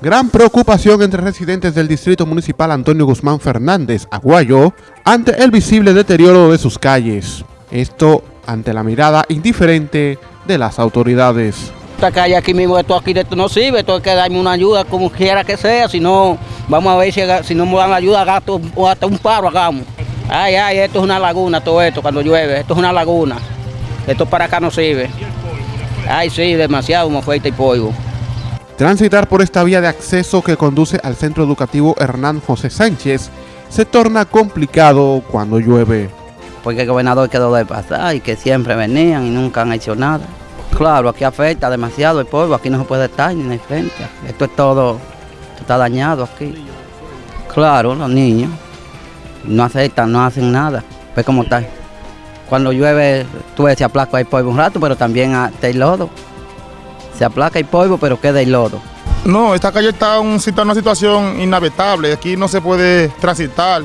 Gran preocupación entre residentes del Distrito Municipal Antonio Guzmán Fernández, Aguayo, ante el visible deterioro de sus calles. Esto ante la mirada indiferente de las autoridades. Esta calle aquí mismo, esto aquí esto no sirve, esto hay que darme una ayuda como quiera que sea, si no, vamos a ver si, no me dan ayuda, gasto o hasta un paro hagamos. Ay, ay, esto es una laguna, todo esto, cuando llueve, esto es una laguna. Esto para acá no sirve. Ay, sí, demasiado fuerte y polvo. Transitar por esta vía de acceso que conduce al centro educativo Hernán José Sánchez se torna complicado cuando llueve. Porque el gobernador quedó de pasar y que siempre venían y nunca han hecho nada. Claro, aquí afecta demasiado el polvo, aquí no se puede estar ni en el frente. Esto es todo, está dañado aquí. Claro, los niños no aceptan, no hacen nada. Ve cómo está. Cuando llueve, tú ves, se aplaca el polvo un rato, pero también está el lodo. Se aplaca el polvo, pero queda el lodo. No, esta calle está en una situación inhabitable. Aquí no se puede transitar.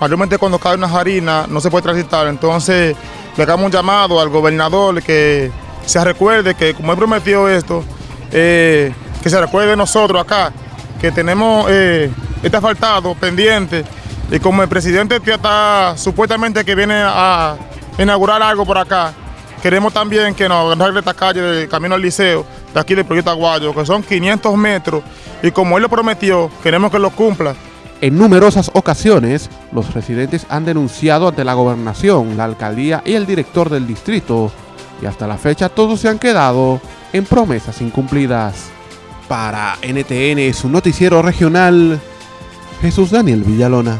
Mayormente cuando cae una harina no se puede transitar. Entonces le damos un llamado al gobernador que se recuerde que como él prometió esto, eh, que se recuerde de nosotros acá, que tenemos eh, este asfaltado pendiente y como el presidente está supuestamente que viene a inaugurar algo por acá, queremos también que nos arregle esta calle del camino al liceo, de aquí del proyecto Aguayo, que son 500 metros y como él lo prometió, queremos que lo cumpla. En numerosas ocasiones, los residentes han denunciado ante la gobernación, la alcaldía y el director del distrito, y hasta la fecha todos se han quedado en promesas incumplidas. Para NTN, su noticiero regional, Jesús Daniel Villalona.